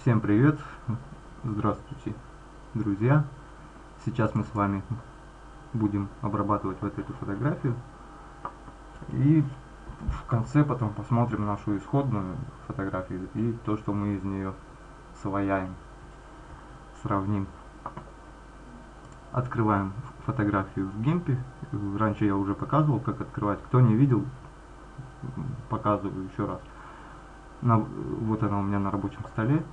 Всем привет! Здравствуйте, друзья! Сейчас мы с вами будем обрабатывать вот эту фотографию. И в конце потом посмотрим нашу исходную фотографию и то, что мы из нее свояем. Сравним. Открываем фотографию в гемпе. Раньше я уже показывал, как открывать. Кто не видел, показываю еще раз. На, вот она у меня на рабочем столе.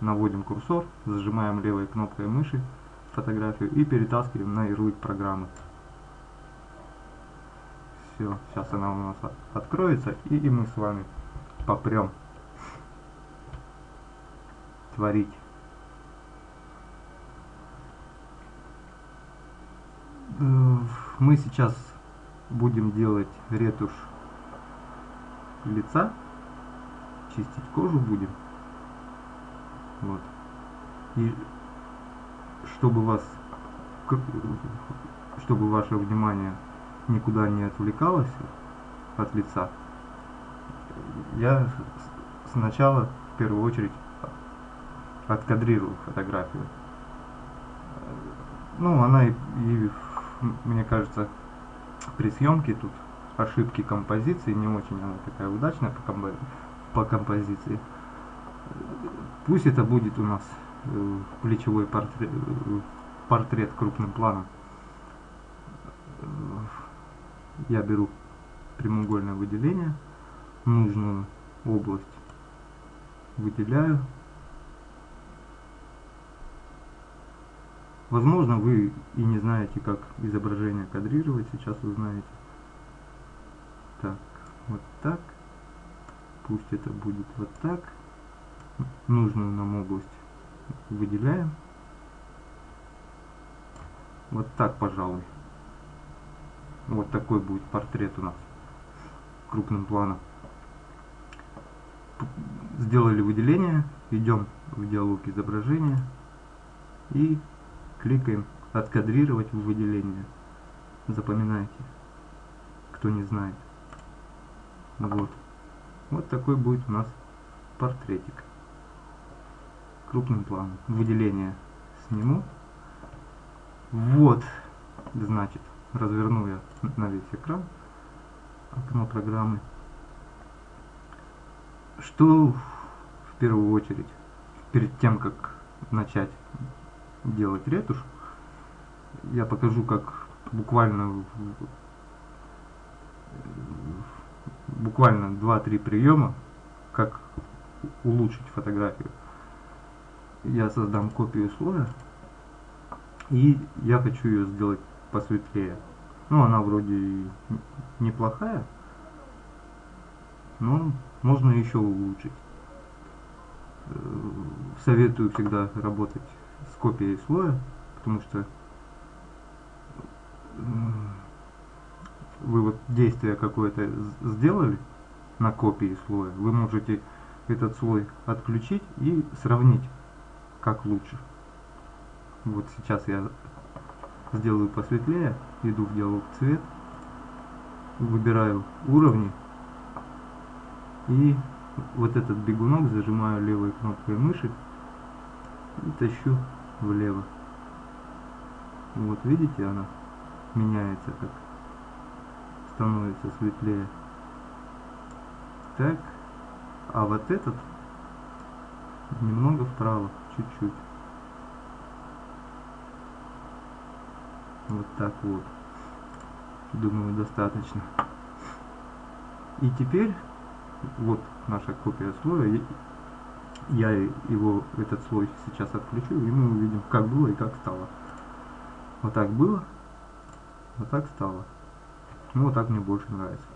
Наводим курсор, зажимаем левой кнопкой мыши фотографию и перетаскиваем на ярлык программы. Все, сейчас она у нас откроется и, и мы с вами попрем творить. Э, мы сейчас будем делать ретушь лица, чистить кожу будем. Вот. И чтобы вас, чтобы ваше внимание никуда не отвлекалось от лица, я сначала в первую очередь откадрирую фотографию. Ну, она и, и мне кажется, при съемке тут ошибки композиции, не очень она такая удачная по, комп по композиции. Пусть это будет у нас э, плечевой портрет, э, портрет крупным планом. Я беру прямоугольное выделение, нужную область выделяю. Возможно, вы и не знаете, как изображение кадрировать, сейчас вы знаете. Так, вот так. Пусть это будет вот так. Нужную нам область выделяем. Вот так, пожалуй. Вот такой будет портрет у нас крупным планом. Сделали выделение, идем в диалог изображения и кликаем откадрировать в выделение. Запоминайте, кто не знает. Вот. Вот такой будет у нас портретик. Крупным планом. Выделение сниму. Вот, значит, разверну я на весь экран окно программы. Что в первую очередь, перед тем, как начать делать ретушь, я покажу, как буквально буквально 2-3 приема, как улучшить фотографию. Я создам копию слоя, и я хочу ее сделать посветлее. Ну, она вроде неплохая, но можно еще улучшить. Э, советую всегда работать с копией слоя, потому что вы вот действие какое-то сделали на копии слоя, вы можете этот слой отключить и сравнить, как лучше. Вот сейчас я сделаю посветлее, иду в диалог цвет, выбираю уровни и вот этот бегунок зажимаю левой кнопкой мыши и тащу влево. Вот видите, она меняется как становится светлее. Так, а вот этот немного вправо, чуть-чуть. Вот так вот. Думаю, достаточно. И теперь, вот наша копия слоя. Я его, этот слой сейчас отключу, и мы увидим, как было и как стало. Вот так было, вот так стало. Ну, вот так мне больше нравится.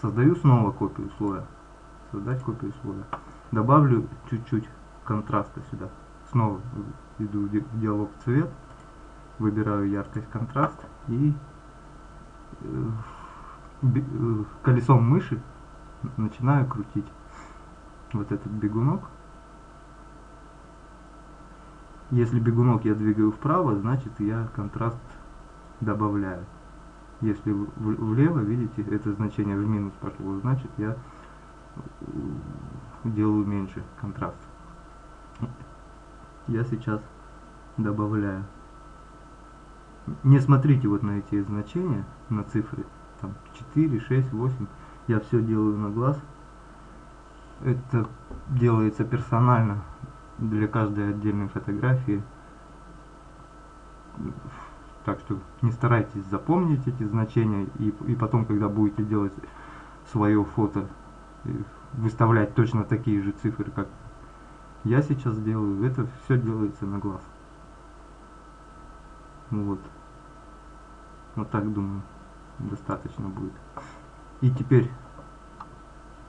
Создаю снова копию слоя. Создать копию слоя. Добавлю чуть-чуть контраста сюда. Снова иду в диалог цвет. Выбираю яркость контраст и э, э, колесом мыши начинаю крутить вот этот бегунок. Если бегунок я двигаю вправо, значит я контраст добавляю. Если влево, видите, это значение в минус пошло, значит я делаю меньше контраст. Я сейчас добавляю. Не смотрите вот на эти значения, на цифры, там 4, 6, 8. Я все делаю на глаз. Это делается персонально для каждой отдельной фотографии. Так что не старайтесь запомнить эти значения и, и потом, когда будете делать свое фото, э, выставлять точно такие же цифры, как я сейчас делаю. Это все делается на глаз. Вот. Вот так думаю, достаточно будет. И теперь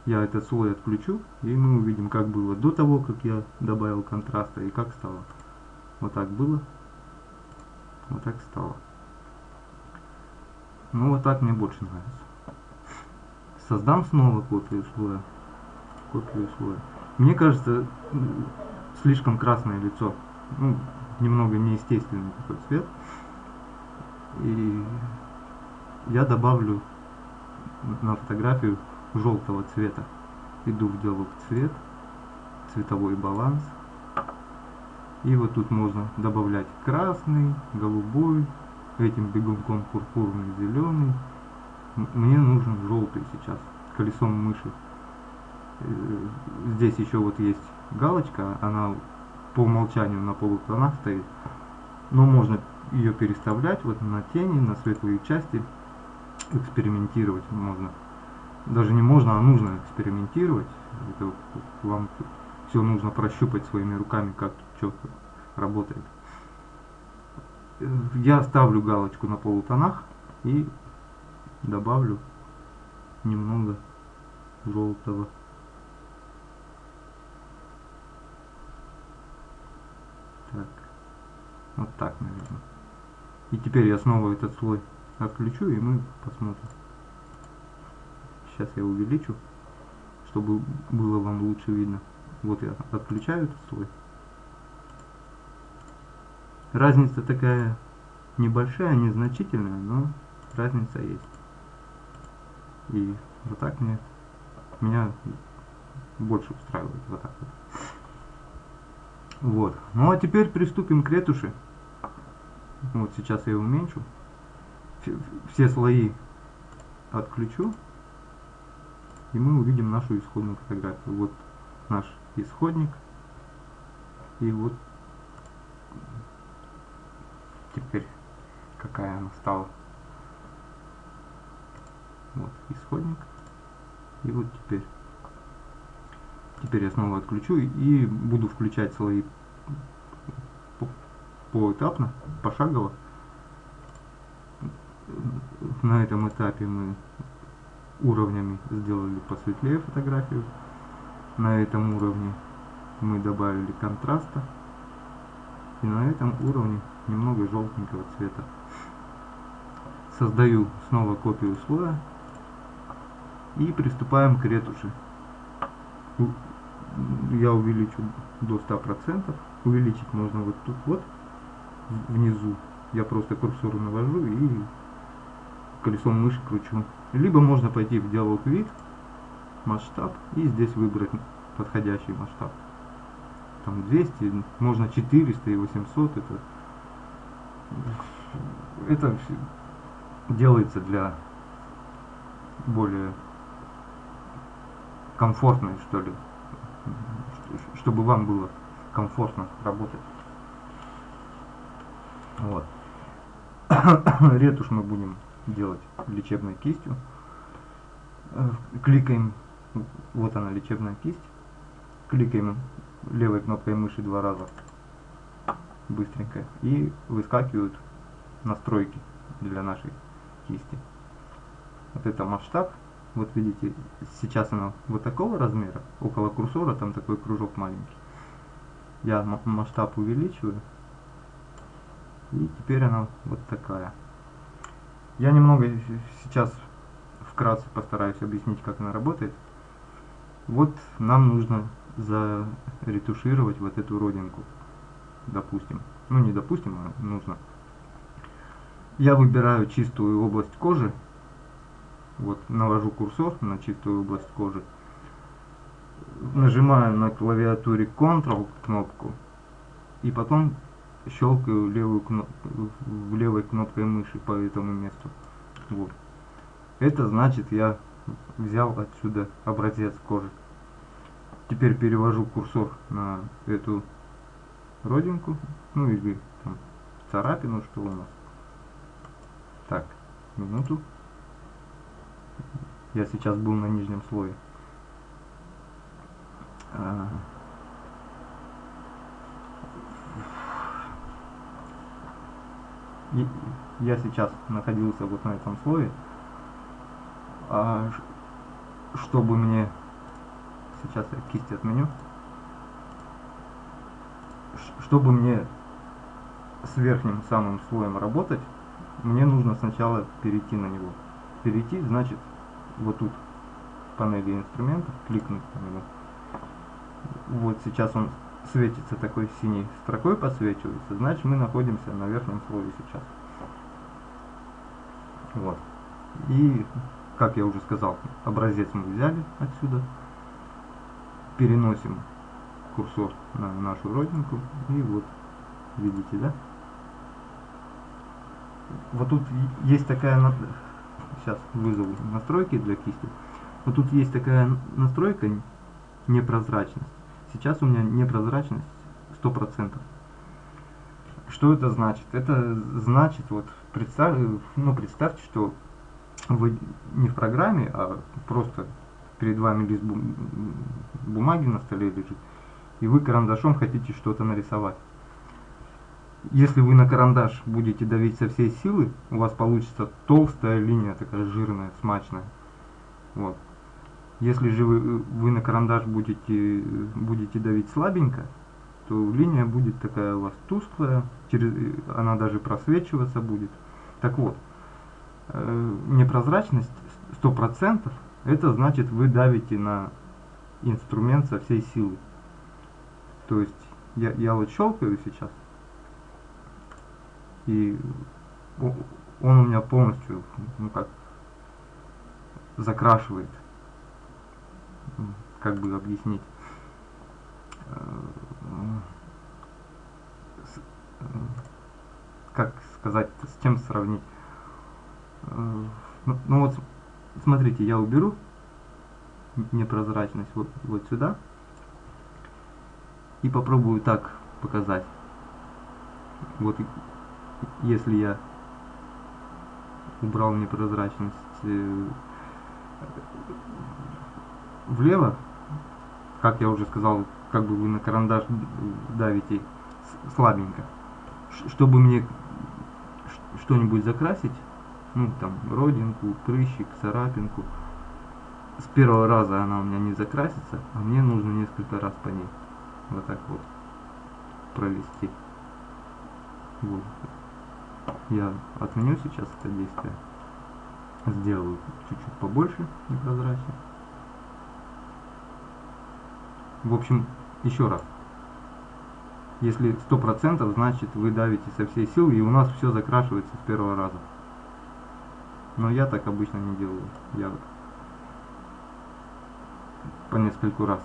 я этот слой отключу, и мы увидим, как было до того, как я добавил контраста, и как стало. Вот так было, вот так стало. Ну вот так мне больше нравится. Создам снова копию слоя. Копию слоя. Мне кажется, слишком красное лицо. Ну, немного неестественный такой цвет. И я добавлю на фотографию желтого цвета. Иду в диалог цвет, цветовой баланс. И вот тут можно добавлять красный, голубой, этим бегунком пурпурный, зеленый. Мне нужен желтый сейчас, колесом мыши. Здесь еще вот есть галочка, она по умолчанию на полутонах стоит. Но можно ее переставлять вот на тени, на светлые части. Экспериментировать можно даже не можно, а нужно экспериментировать. Это вам все нужно прощупать своими руками, как что работает. Я ставлю галочку на полутонах и добавлю немного желтого. Так, вот так, наверное. И теперь я снова этот слой отключу, и мы посмотрим. Сейчас я увеличу, чтобы было вам лучше видно. Вот я отключаю этот слой. Разница такая небольшая, незначительная, но разница есть. И вот так мне меня больше устраивает вот так вот. Вот. Ну а теперь приступим к ретуши. Вот сейчас я уменьшу. Все слои отключу и мы увидим нашу исходную фотографию. Вот наш исходник. И вот теперь какая она стала. Вот исходник. И вот теперь. Теперь я снова отключу и буду включать слои поэтапно, пошагово. На этом этапе мы уровнями сделали посветлее фотографию. На этом уровне мы добавили контраста. И на этом уровне немного желтенького цвета. Создаю снова копию слоя. И приступаем к ретуши. Я увеличу до 100%. Увеличить можно вот тут вот, внизу. Я просто курсор навожу и колесом мыши кручу. Либо можно пойти в диалог вид, масштаб и здесь выбрать подходящий масштаб. Там 200, можно 400 и 800. Это, это делается для более комфортной, что ли, чтобы вам было комфортно работать. Вот. Ретушь мы будем делать лечебной кистью. Э, кликаем, вот она лечебная кисть. Кликаем левой кнопкой мыши два раза быстренько и выскакивают настройки для нашей кисти. Вот это масштаб. Вот видите, сейчас она вот такого размера, около курсора там такой кружок маленький. Я масштаб увеличиваю. И теперь она вот такая. Я немного сейчас вкратце постараюсь объяснить, как она работает. Вот нам нужно заретушировать вот эту родинку, допустим. Ну не допустим, а нужно. Я выбираю чистую область кожи. Вот навожу курсор на чистую область кожи. Нажимаю на клавиатуре Ctrl кнопку и потом щелкаю левую кноп... левой кнопкой мыши по этому месту. Вот. Это значит я взял отсюда образец кожи. Теперь перевожу курсор на эту родинку, ну или там царапину, что у нас. Так, минуту. Я сейчас был на нижнем слое. А, я сейчас находился вот на этом слое, а, чтобы мне сейчас я кисть отменю, чтобы мне с верхним самым слоем работать, мне нужно сначала перейти на него. Перейти значит вот тут в панели инструментов кликнуть на него. Вот сейчас он светится такой синей строкой подсвечивается, значит мы находимся на верхнем слое сейчас. Вот. И, как я уже сказал, образец мы взяли отсюда, переносим курсор на нашу родинку, и вот, видите, да? Вот тут есть такая, сейчас вызову настройки для кисти, вот тут есть такая настройка непрозрачность. Сейчас у меня непрозрачность 100%. Что это значит? Это значит, вот представь, ну, представьте, что вы не в программе, а просто перед вами лист бумаги на столе лежит, и вы карандашом хотите что-то нарисовать. Если вы на карандаш будете давить со всей силы, у вас получится толстая линия, такая жирная, смачная. Вот. Если же вы, вы на карандаш будете, будете давить слабенько, то линия будет такая у вас тусклая, через, она даже просвечиваться будет. Так вот, э, непрозрачность 100%, это значит вы давите на инструмент со всей силы. То есть я, я вот щелкаю сейчас, и он у меня полностью, ну как, закрашивает как бы объяснить, э, э, как сказать, с чем сравнить. Э, ну, ну вот, смотрите, я уберу непрозрачность вот, вот сюда и попробую так показать. Вот если я убрал непрозрачность влево, как я уже сказал, как бы вы на карандаш давите слабенько. Чтобы мне что-нибудь закрасить, ну там родинку, прыщик, царапинку, с первого раза она у меня не закрасится, а мне нужно несколько раз по ней вот так вот провести. Вот. Я отменю сейчас это действие, сделаю чуть-чуть побольше непрозрачно. В общем, еще раз. Если 100%, значит вы давите со всей силы, и у нас все закрашивается с первого раза. Но я так обычно не делаю. Я по нескольку раз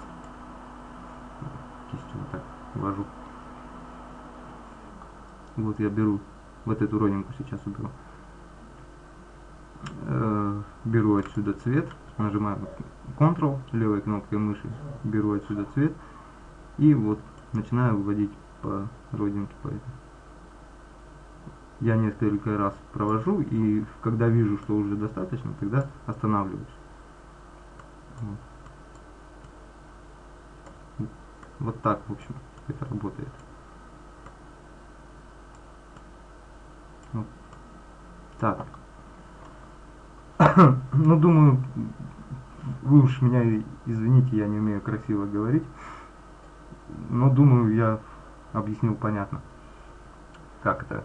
кистью вот так ввожу. Вот я беру вот эту родинку сейчас уберу. Беру отсюда цвет нажимаю Ctrl левой кнопкой мыши, беру отсюда цвет и вот начинаю вводить по родинке по этой. Я несколько раз провожу и когда вижу, что уже достаточно, тогда останавливаюсь. Вот так, в общем, это работает. Вот. Так. ну, думаю, вы уж меня извините, я не умею красиво говорить, но думаю, я объяснил понятно, как это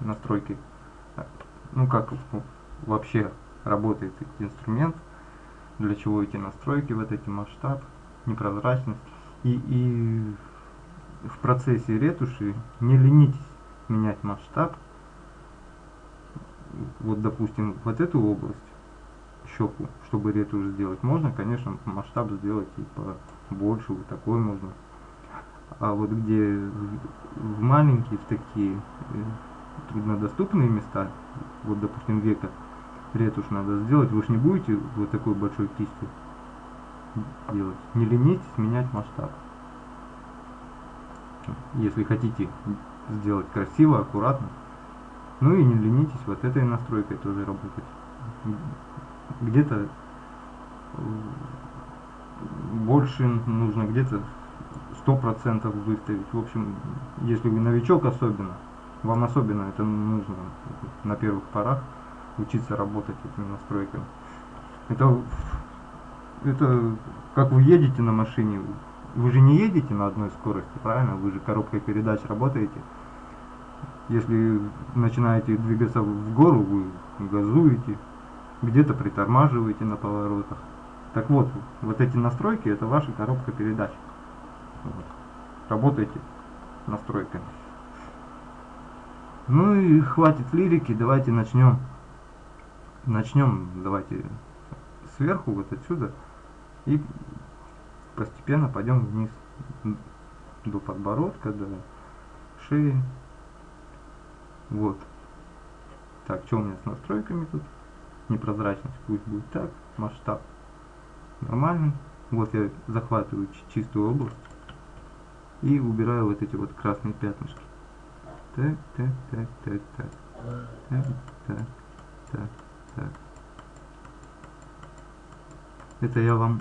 настройки, ну как вообще работает инструмент, для чего эти настройки, вот эти масштаб, непрозрачность. И, и в процессе ретуши не ленитесь менять масштаб, вот допустим вот эту область, щеку, чтобы ретушь сделать, можно, конечно, масштаб сделать и побольше, вот такой можно. А вот где в, в маленькие, в такие э, труднодоступные места, вот допустим века, ретушь надо сделать, вы же не будете вот такой большой кистью делать. Не ленитесь менять масштаб. Если хотите сделать красиво, аккуратно. Ну и не ленитесь вот этой настройкой тоже работать. Где-то больше нужно, где-то сто процентов выставить. В общем, если вы новичок особенно, вам особенно это нужно на первых порах учиться работать этими настройками. Это, это как вы едете на машине, вы же не едете на одной скорости, правильно? Вы же коробкой передач работаете. Если начинаете двигаться в гору, вы газуете, где-то притормаживаете на поворотах. Так вот, вот эти настройки, это ваша коробка передач. Вот. Работайте настройками. Ну и хватит лирики, давайте начнем. Начнем, давайте сверху, вот отсюда. И постепенно пойдем вниз до подбородка, до шеи. Вот. Так, что у меня с настройками тут? Непрозрачность пусть будет так. Масштаб нормальный. Вот я захватываю чистую область и убираю вот эти вот красные пятнышки. Так, так, так, так, так. Так, так, так, так. Это я вам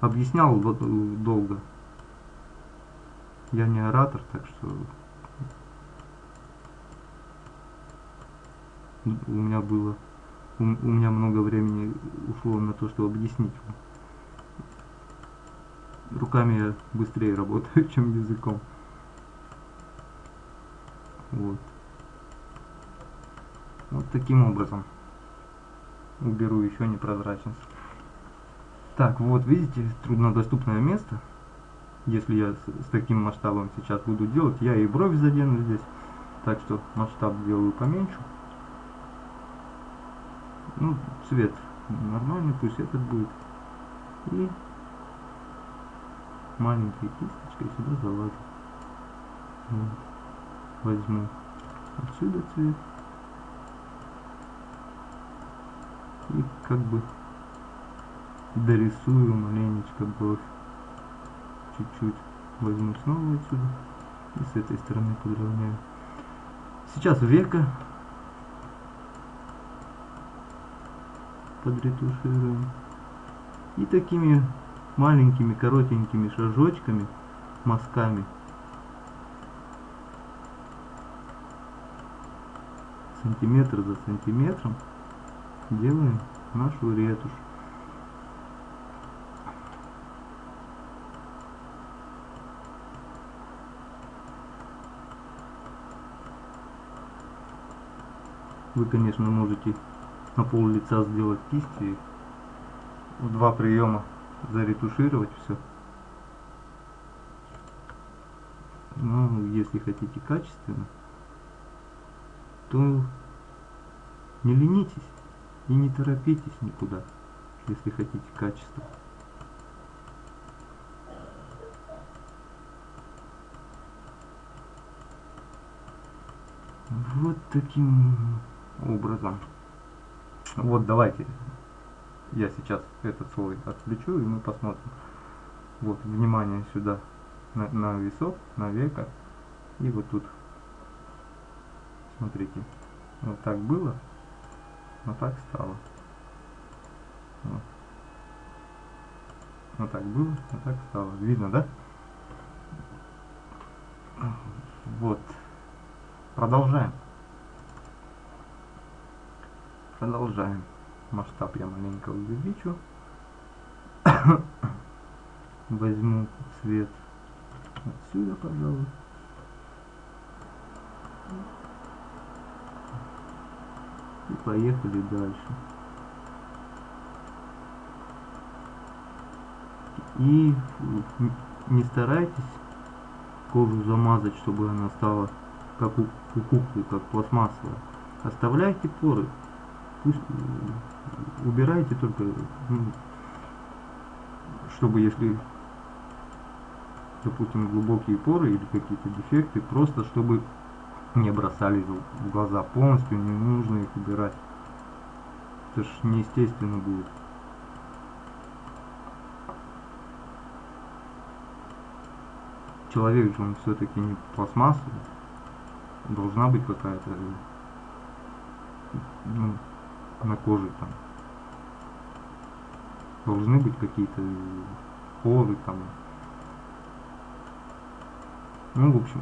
объяснял долго. Я не оратор, так что у меня было у, у меня много времени ушло на то, чтобы объяснить. Руками я быстрее работаю, чем языком. Вот. Вот таким образом уберу еще непрозрачность. Так, вот видите, труднодоступное место. Если я с, с таким масштабом сейчас буду делать, я и бровь задену здесь. Так что масштаб делаю поменьше. Ну, цвет нормальный, пусть этот будет. И маленькой кисточкой сюда залазим. Вот. Возьму отсюда цвет. И как бы дорисую маленечко бровь. Чуть-чуть возьму снова отсюда. И с этой стороны подровняю. Сейчас века подретушируем. И такими маленькими коротенькими шажочками, мазками сантиметр за сантиметром делаем нашу ретушь. Вы, конечно, можете на пол лица сделать кисти в два приема заретушировать все. Но если хотите качественно, то не ленитесь и не торопитесь никуда, если хотите качество. Вот таким образом. Вот давайте я сейчас этот слой отключу и мы посмотрим. Вот, внимание сюда на, на висок, на века. И вот тут, смотрите, вот так было, вот так стало. Вот. вот так было, вот так стало. Видно, да? Вот. Продолжаем. Продолжаем. Масштаб я маленько увеличу. Возьму цвет отсюда, пожалуй. И поехали дальше. И не старайтесь кожу замазать, чтобы она стала как у, куклы, как пластмассовая. Оставляйте поры пусть убирайте только, ну, чтобы если допустим, глубокие поры или какие-то дефекты, просто чтобы не бросались в глаза полностью, не нужно их убирать. Это ж неестественно будет. Человек же он все-таки не пластмассовый. Должна быть какая-то ну, на коже там. Должны быть какие-то поры там. Ну, в общем,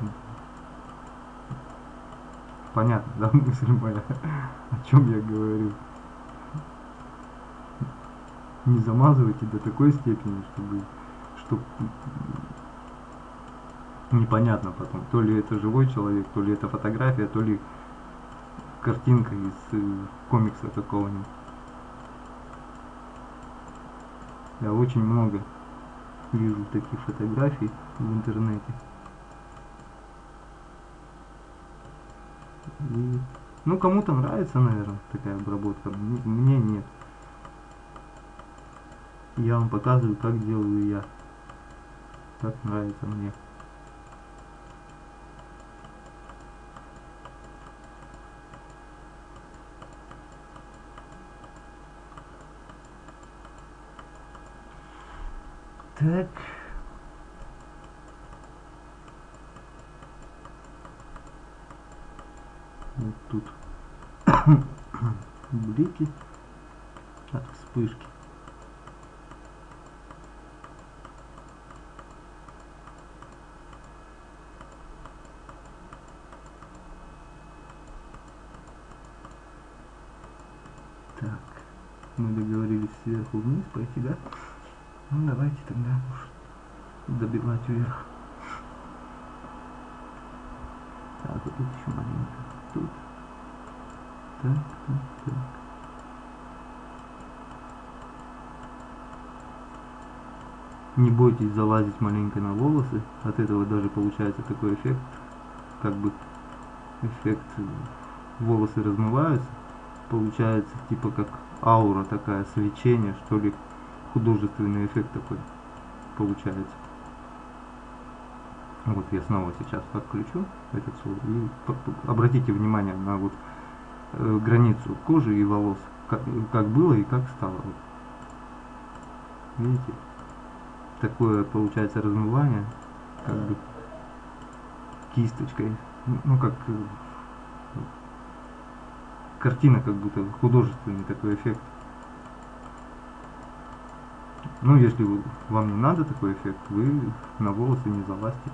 понятно, да, мысль моя, о чем я говорю. Не замазывайте до такой степени, чтобы, чтобы непонятно потом, то ли это живой человек, то ли это фотография, то ли картинка из э, комикса какого-нибудь. Я очень много вижу таких фотографий в интернете. И, ну, кому-то нравится, наверное, такая обработка. Мне нет. Я вам показываю, как делаю я. Как нравится мне. Так. Вот тут блики от вспышки. Так, мы договорились сверху вниз пойти, да? Ну давайте тогда добивать вверх. Так, вот тут еще маленько. Тут. Так, так, так. Не бойтесь залазить маленько на волосы. От этого даже получается такой эффект, как бы эффект волосы размываются. Получается типа как аура такая, свечение, что ли, художественный эффект такой получается. Вот я снова сейчас подключу этот слой и обратите внимание на вот э, границу кожи и волос, как, как было и как стало. Вот. Видите? Такое получается размывание, как бы кисточкой, ну как э, картина как будто художественный такой эффект. Ну, если вам не надо такой эффект, вы на волосы не залазьте.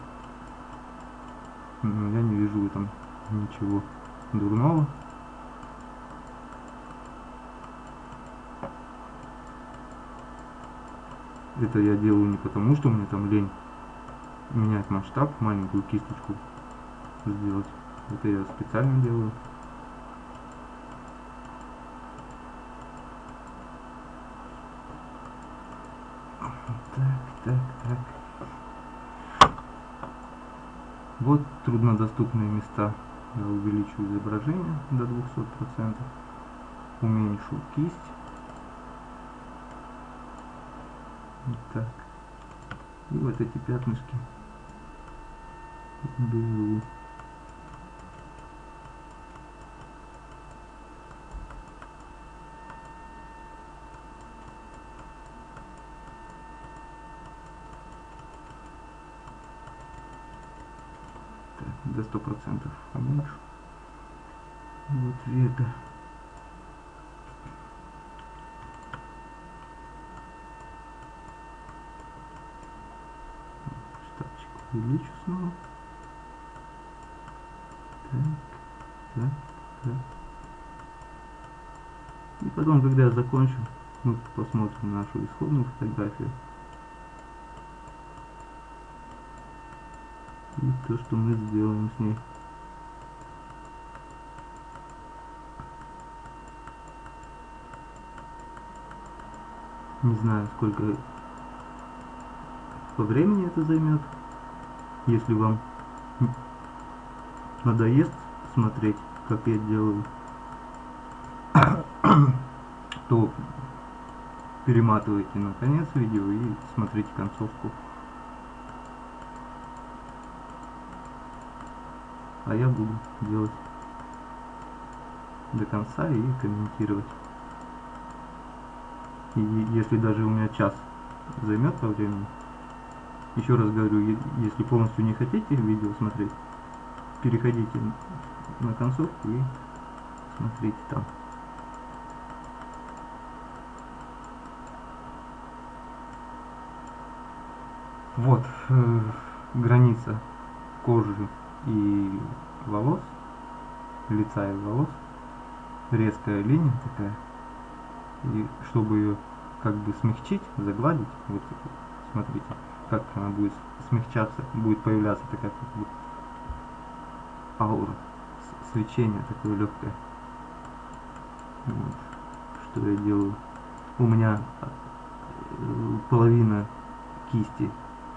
Но я не вижу этом ничего дурного. Это я делаю не потому, что мне там лень менять масштаб, маленькую кисточку сделать. Это я специально делаю. Так, так. Вот труднодоступные места. Я увеличу изображение до 200%. Уменьшу кисть. Так. И вот эти пятнышки беру. до сто процентов поменьше вот века штатчик увеличу снова. Так так так. И потом когда я закончу мы посмотрим нашу исходную фотографию и то, что мы сделаем с ней. Не знаю, сколько по времени это займет. Если вам надоест смотреть, как я делаю, то перематывайте на конец видео и смотрите концовку. А я буду делать до конца и комментировать. И если даже у меня час займет по времени, еще раз говорю, если полностью не хотите видео смотреть, переходите на концовку и смотрите там. Вот э, граница кожи и волос, лица и волос, резкая линия такая. И чтобы ее как бы смягчить, загладить, вот смотрите, как она будет смягчаться, будет появляться такая как бы аура, свечение такое легкое. Вот. Что я делаю? У меня э, половина кисти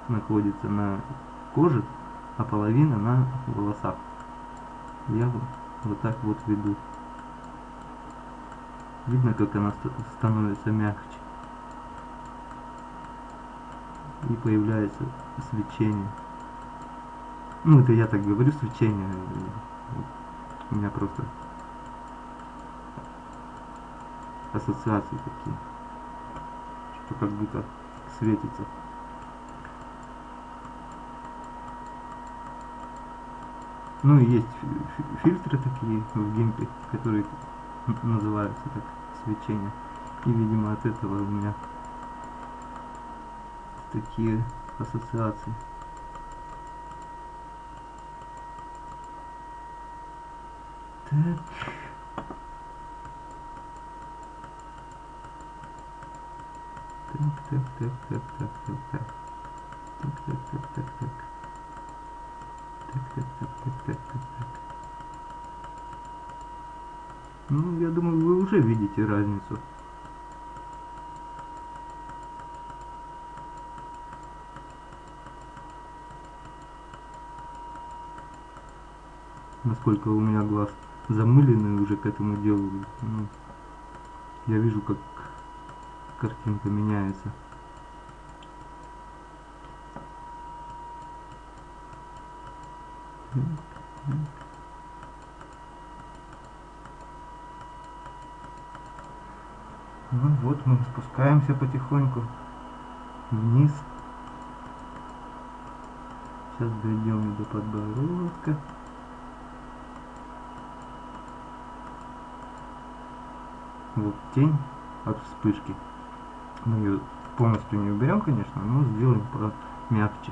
находится на коже, а половина на волосах. Я вот, так вот веду. Видно, как она становится мягче. И появляется свечение. Ну, это я так говорю, свечение. У меня просто ассоциации такие. Что как будто светится. Ну и есть фильтры такие в гимпе, которые называются так свечение. И видимо от этого у меня такие ассоциации. Так. Так, так, так, так, так, так, так. Так, так, так, так, так. Так, так, так, так, так, так, так. Ну, я думаю, вы уже видите разницу. Насколько у меня глаз замыленный уже к этому делу. Ну, я вижу, как картинка меняется. Ну вот мы спускаемся потихоньку вниз. Сейчас дойдем до подбородка. Вот тень от вспышки. Мы ее полностью не уберем, конечно, но сделаем помягче.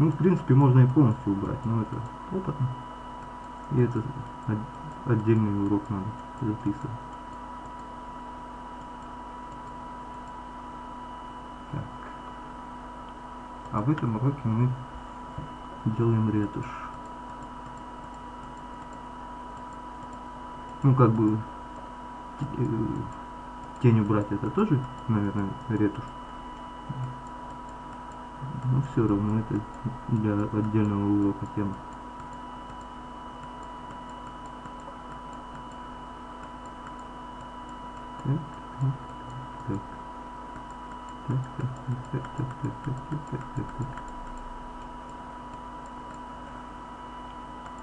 Ну, в принципе, можно и полностью убрать, но это опытно. И это отдельный урок надо записывать. Так. А в этом уроке мы делаем ретушь. Ну, как бы э, тень убрать это тоже, наверное, ретушь но все равно это для отдельного урока тема.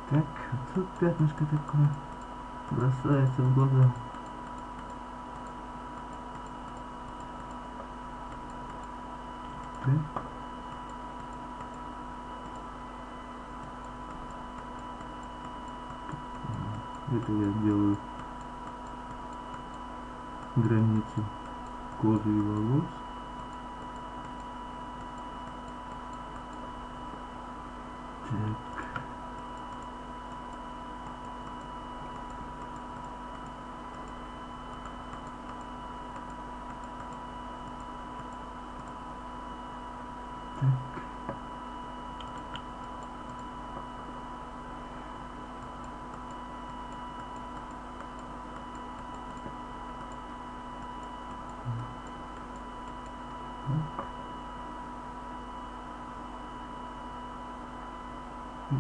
Так, тут пятнышко такое бросается в глаза. Так. Это я делаю. Границу кожи и волос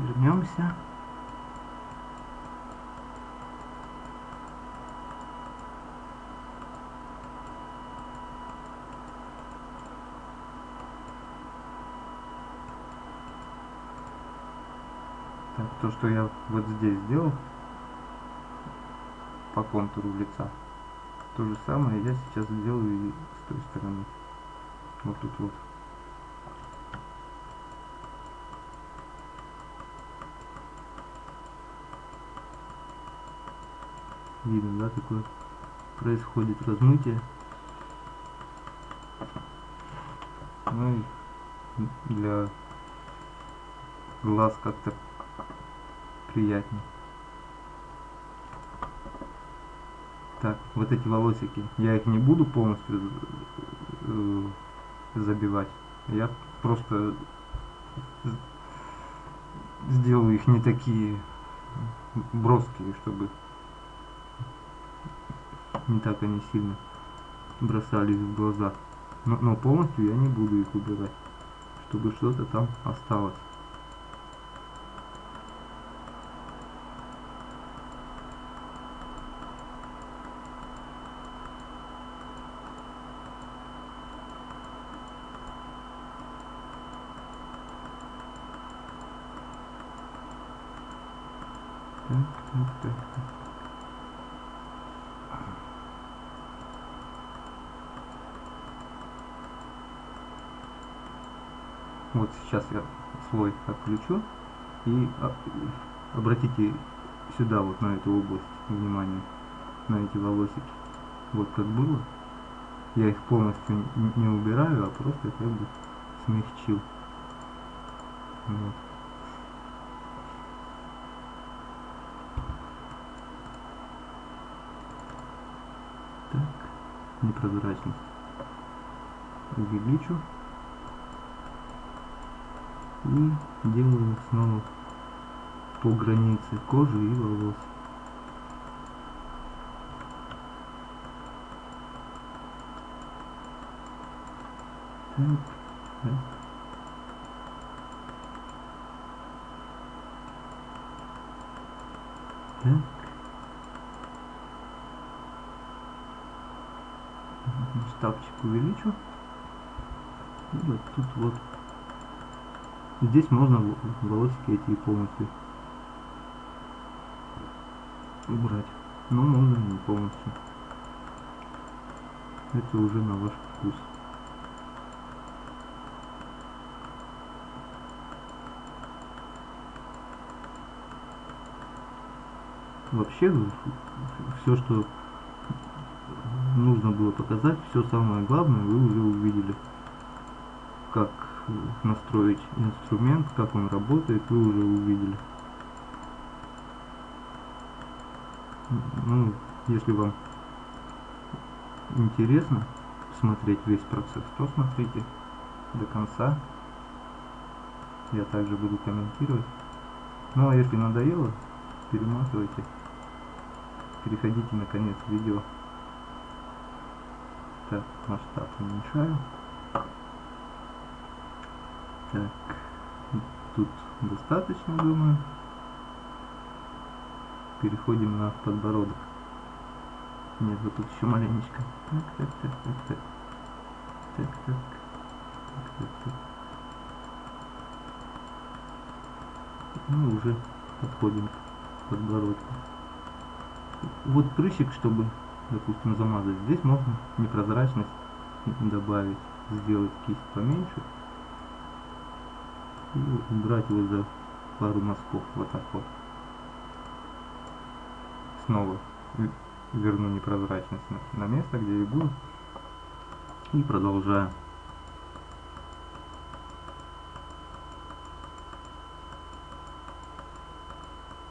вернемся. Так то что я вот здесь сделал по контуру лица то же самое я сейчас сделаю и с той стороны. Вот тут вот. Видно, да, такое происходит размытие. Ну и для глаз как-то приятнее. Так, вот эти волосики, я их не буду полностью э, забивать. Я просто сделаю их не такие броские, чтобы не так они сильно бросались в глаза. Но, но полностью я не буду их убирать, чтобы что-то там осталось. Так, так, так, так. Вот сейчас я слой отключу и а, обратите сюда вот на эту область внимание, на эти волосики. Вот как было. Я их полностью не убираю, а просто как бы смягчил. Вот. Так, непрозрачность увеличу и делаю снова по границе кожи и волос. Так, так. Так. Штабчик увеличу. И вот тут вот Здесь можно волосики эти полностью убрать. Но можно не полностью. Это уже на ваш вкус. Вообще, все, что нужно было показать, все самое главное вы уже увидели. Как настроить инструмент, как он работает, вы уже увидели. Ну, если вам интересно смотреть весь процесс, то смотрите до конца. Я также буду комментировать. Ну а если надоело, перематывайте. Переходите на конец видео. Так, масштаб уменьшаю. Так, тут достаточно, думаю. Переходим на подбородок. Нет, вот тут еще маленечко. Так, так, так, так, так. Так, так. Так, так, так. Ну, уже подходим к подбородку. Вот прыщик, чтобы, допустим, замазать. Здесь можно непрозрачность добавить, сделать кисть поменьше и убрать его за пару мазков вот так вот. Снова верну непрозрачность на, место где и было и продолжаю.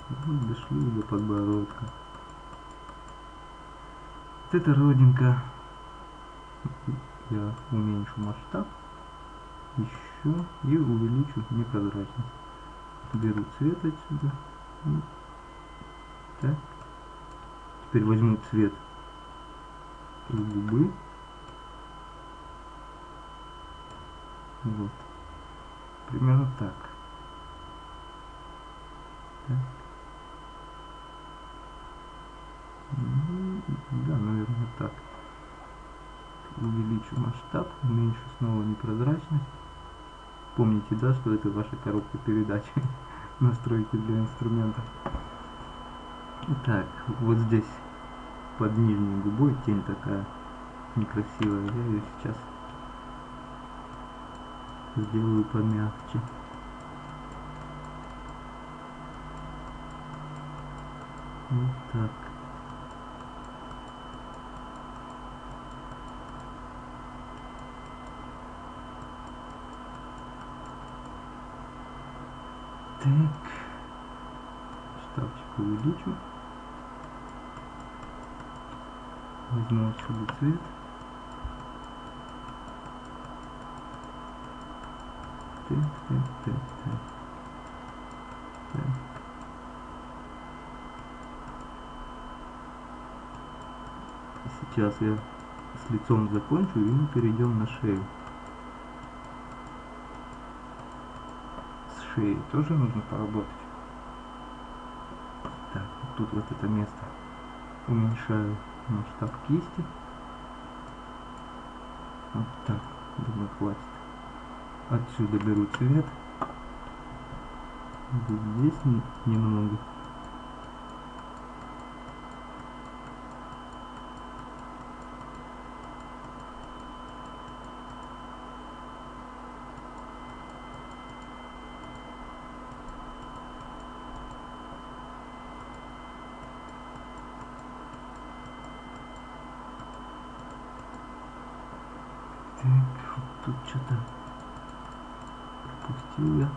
Вот дошли до подбородка. Вот эта родинка. Я уменьшу масштаб. Еще и увеличу непрозрачность. Беру цвет отсюда. Так. Теперь возьму цвет из губы. Вот. Примерно так. так. Ну, да, наверное, так. Увеличу масштаб, уменьшу снова непрозрачность. Помните, да, что это ваша коробка передач. настройки для инструмента. Так, вот здесь под нижней губой тень такая некрасивая. Я ее сейчас сделаю помягче. Вот так. Штабчик увеличу. Так. Сейчас я с лицом закончу и мы перейдем на шею. С шеей тоже нужно поработать. Так, вот тут вот это место уменьшаю масштаб кисти. Вот так, думаю, хватит. Отсюда беру цвет. Здесь немного. Так, тут что-то пропустил я.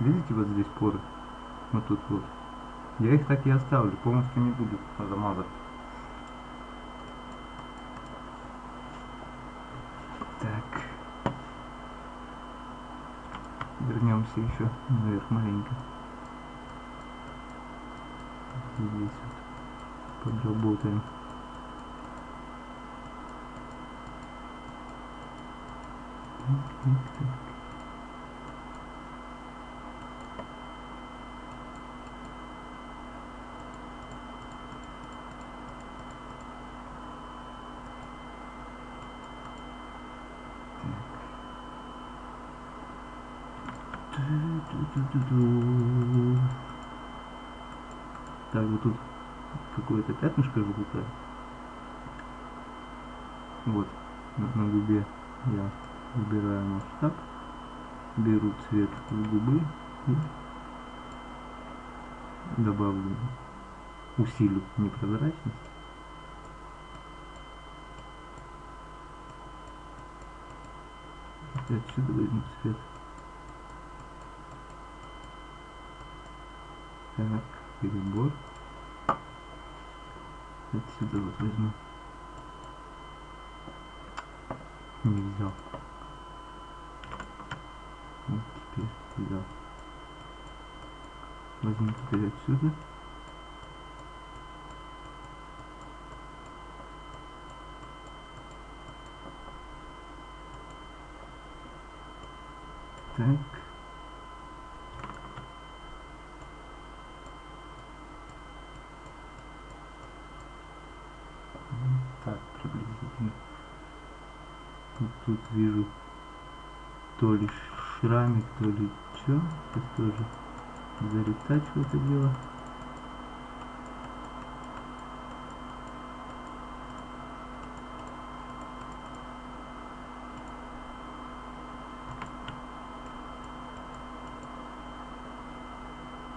Видите вот здесь поры? Вот тут вот. Я их так и оставлю, полностью не буду замазать. Так. Вернемся еще наверх маленько. Здесь вот подработаем. Так, так, так. Ту-ту-ту-ту. Так, вот тут какое-то пятнышко желтое. Вот, на, на губе я выбираю масштаб, беру цвет губы и добавлю, усилю непрозрачность. Отсюда возьму цвет. Так, перебор. Отсюда вот возьму. Не взял. Вот теперь взял. Возьму теперь отсюда. Так. Так, приблизительно. Вот тут вижу то ли шрамик, то что. Сейчас тоже заретачу это дело.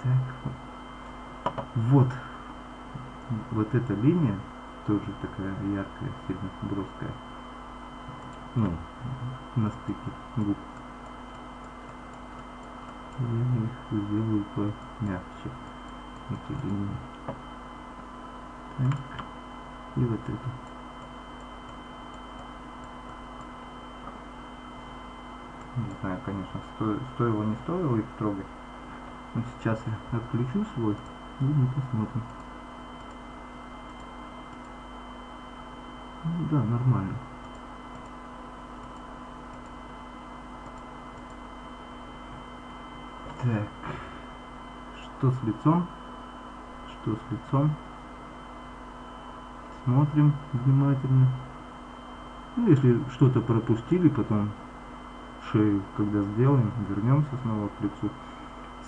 Так, вот, вот эта линия тоже такая яркая, сильно броская. Ну, на стыке губ. Я их сделаю помягче. Эти линии. Так. И вот эту. Не знаю, конечно, сто, стоило не стоило их трогать. Но сейчас я отключу свой и мы посмотрим. Ну да, нормально. Так. Что с лицом? Что с лицом? Смотрим внимательно. Ну, если что-то пропустили, потом шею, когда сделаем, вернемся снова к лицу,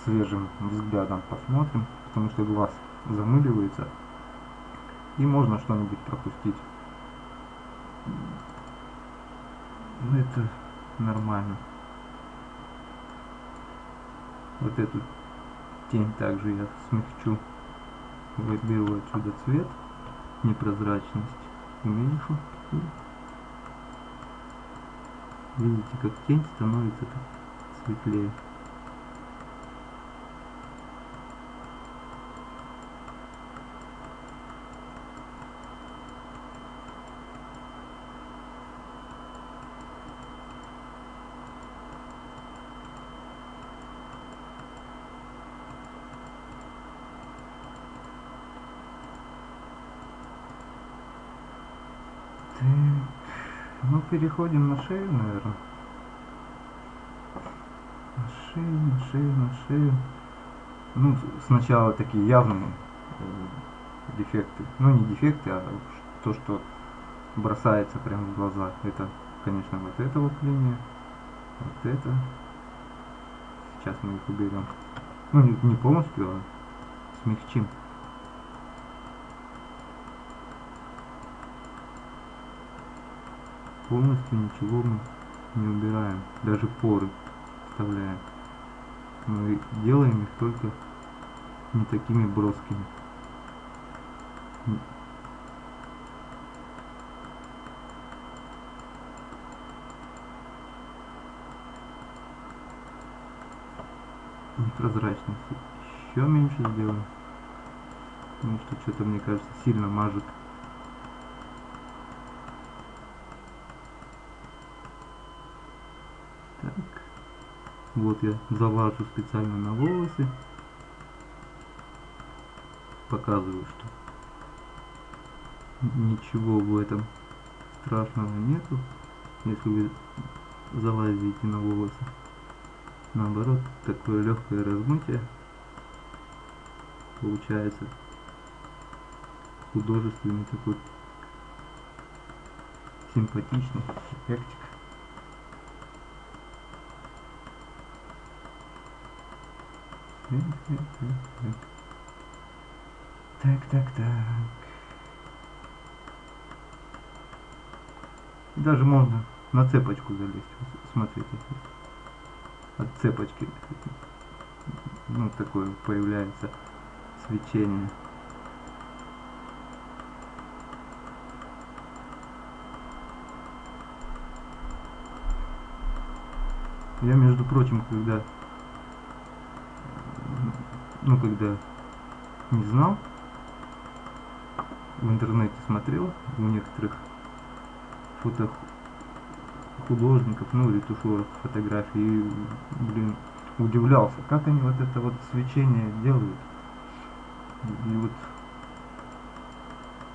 свежим взглядом посмотрим, потому что глаз замыливается, и можно что-нибудь пропустить. Ну, это нормально. Вот эту тень также я смягчу. Выберу отсюда цвет, непрозрачность уменьшу. Видите, как тень становится светлее. Так, ну переходим на шею, наверное. На шею, на шею, на шею. Ну, сначала такие явные э, дефекты. Ну, не дефекты, а то, что бросается прямо в глаза. Это, конечно, вот эта вот линия. Вот это. Сейчас мы их уберем. Ну, не полностью, а смягчим. Полностью ничего мы не убираем, даже поры вставляем. Мы делаем их только не такими броскими. Непрозрачность еще меньше сделаем. Потому что что-то, мне кажется, сильно мажет Так. Вот я залажу специально на волосы. Показываю, что ничего в этом страшного нету, если вы залазите на волосы. Наоборот, такое легкое размытие получается художественный такой симпатичный эффектик. Так, так, так. Даже можно на цепочку залезть. Смотрите. От цепочки. Ну, такое появляется свечение. Я, между прочим, когда ну, когда не знал, в интернете смотрел у некоторых фото художников, ну, ретушеров фотографий, и, блин, удивлялся, как они вот это вот свечение делают. И вот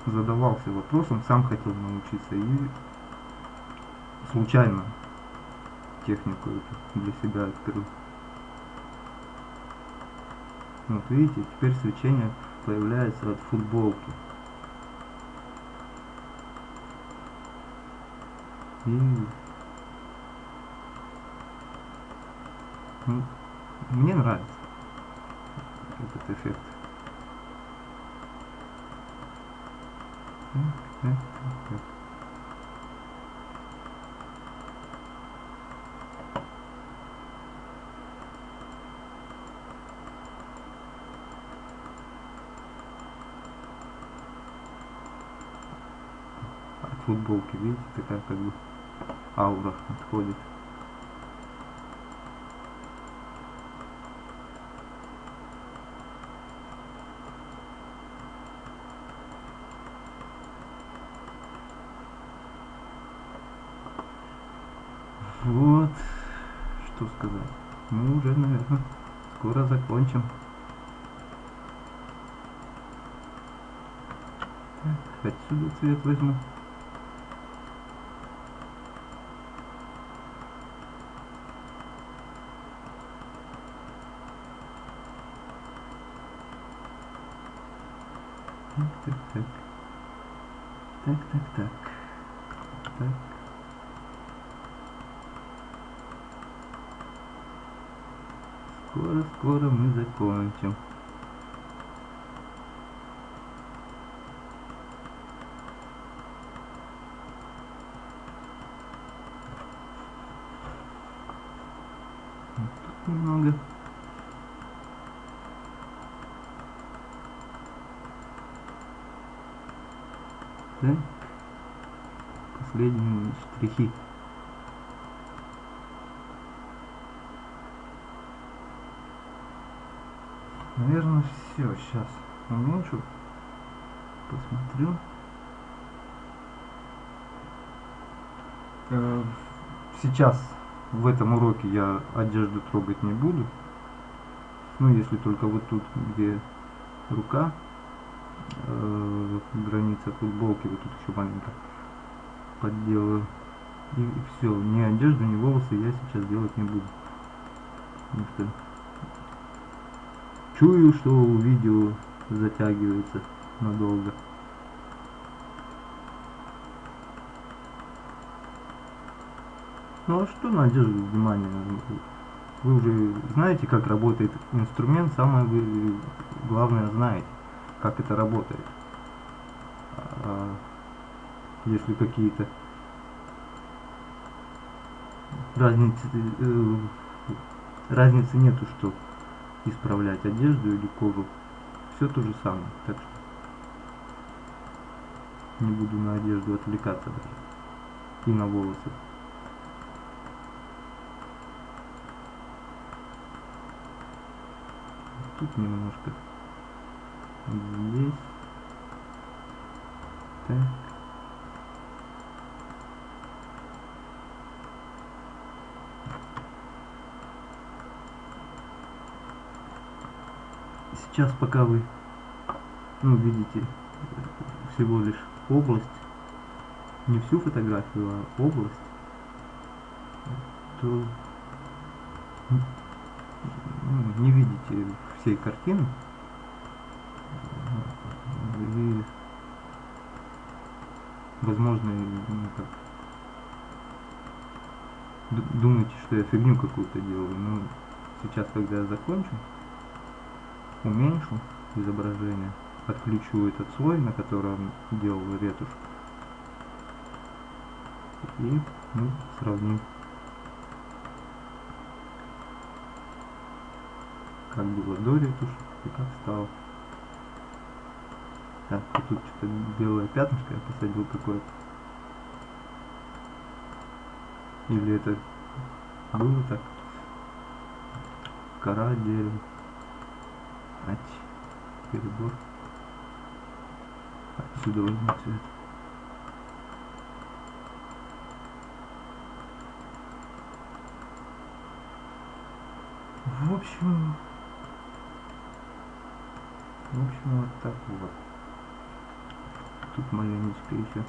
задавался вопросом, сам хотел научиться и случайно технику эту для себя открыл. Вот видите, теперь свечение появляется от футболки. И ну, мне нравится этот эффект. Так, так, так, так. От футболки, видите, такая как бы аура отходит. Вот, что сказать. Мы уже, наверное, скоро закончим. Так, отсюда цвет возьму. Так, так, так. Так, так, так. Скоро, скоро мы закончим. Вот Тут немного. Так. Последние штрихи. Наверное, все. Сейчас уменьшу. Посмотрю. Э, Сейчас в этом уроке я одежду трогать не буду. Ну, если только вот тут, где рука, э, граница футболки, вот тут еще маленько подделаю. И, все, ни одежду, ни волосы я сейчас делать не буду. Потому что чую, что видео затягивается надолго. Ну а что на одежду внимание? Вы уже знаете, как работает инструмент, самое главное знаете, как это работает. А если какие-то разницы, э, разницы нету, что исправлять одежду или кожу. Все то же самое. Так что не буду на одежду отвлекаться даже. И на волосы. Тут немножко. Здесь. Так. Сейчас пока вы ну, видите всего лишь область, не всю фотографию, а область, то ну, не видите всей картины. И, возможно, ну, как, ду- думаете, что я фигню какую-то делаю, но сейчас, когда я закончу, уменьшу изображение, отключу этот слой, на котором делал ретушь, и мы сравним, как было до ретуши и как стало. Так, вот тут что-то белое пятнышко я посадил какое-то. Или это было так? Кора дерева. Ать, перебор. Отсюда возьму цвет. В общем, в общем, вот так вот. Тут маленечко еще.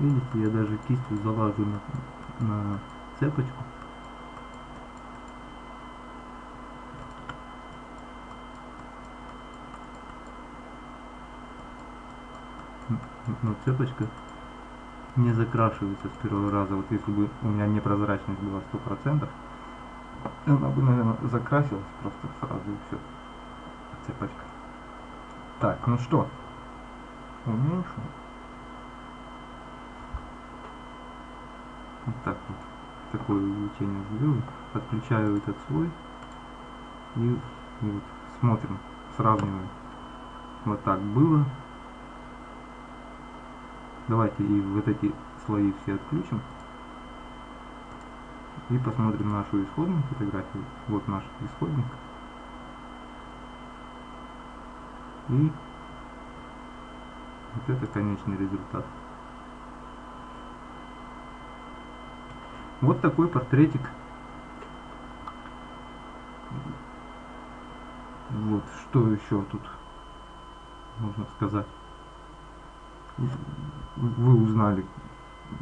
Видите, я даже кистью залажу на, на цепочку. Но цепочка не закрашивается с первого раза. Вот если бы у меня непрозрачность была 100%, она бы, наверное, закрасилась просто сразу и все. Цепочка. Так, ну что, уменьшу. Вот так вот. Такое увеличение сделаю. Подключаю этот слой. И, и вот смотрим, сравниваем. Вот так было. Давайте и вот эти слои все отключим. И посмотрим нашу исходную фотографию. Вот наш исходник. И вот это конечный результат. Вот такой портретик. Вот, что еще тут можно сказать. Вы узнали,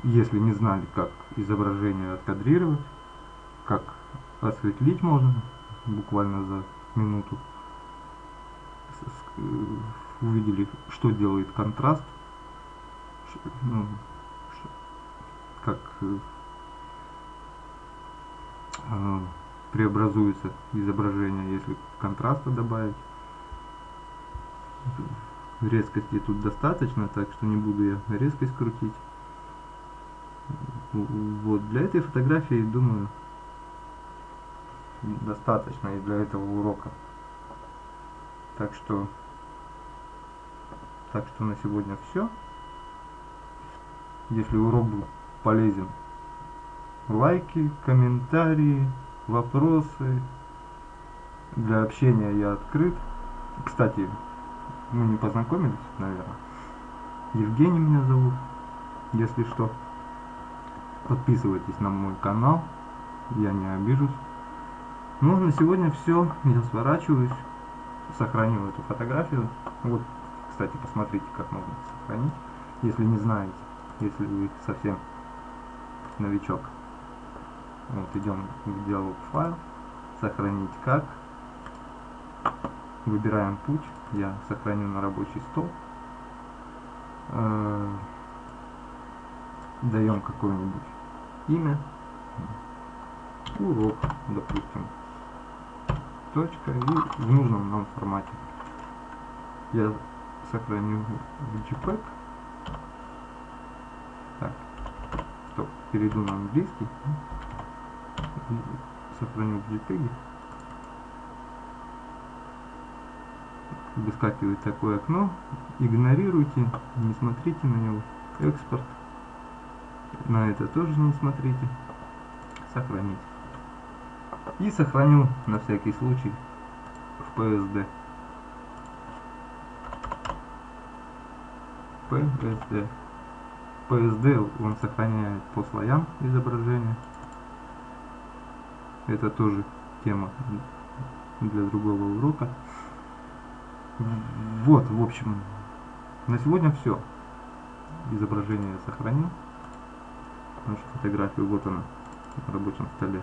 если не знали, как изображение откадрировать, осветлить можно буквально за минуту. э, увидели, что делает контраст, ну, как э, э, преобразуется изображение, если контраста добавить. Резкости тут достаточно, так что не буду я резкость крутить. Вот, для этой фотографии, думаю, достаточно и для этого урока. Так что, так что на сегодня все. Если урок был полезен, лайки, комментарии, вопросы. Для общения я открыт. Кстати, мы не познакомились, наверное. Евгений меня зовут, если что. Подписывайтесь на мой канал, я не обижусь. Ну, на сегодня все. Я сворачиваюсь. Сохранил эту фотографию. Вот, кстати, посмотрите, как можно сохранить, если не знаете, если вы совсем новичок. Вот, идем в диалог файл, сохранить как. Выбираем путь, я сохраню на рабочий стол. Э, Даем какое-нибудь имя. Урок, допустим. Точка и в нужном нам формате. Я сохраню в JPEG. Так, стоп, перейду на английский. Сохраню в JPEG. Выскакивает такое окно. Игнорируйте, не смотрите на него. Экспорт. На это тоже не смотрите. Сохранить. И сохраню на всякий случай в PSD. PSD. PSD он сохраняет по слоям изображения. Это тоже тема для другого урока. Вот, в общем, на сегодня все. Изображение я сохранил. Нашу фотографию, вот она, на рабочем столе.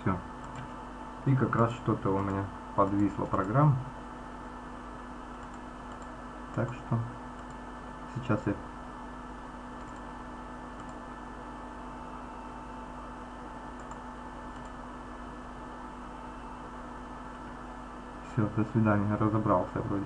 Все. И как раз что-то у меня подвисла программа. Так что сейчас я Все, до свидания, разобрался вроде.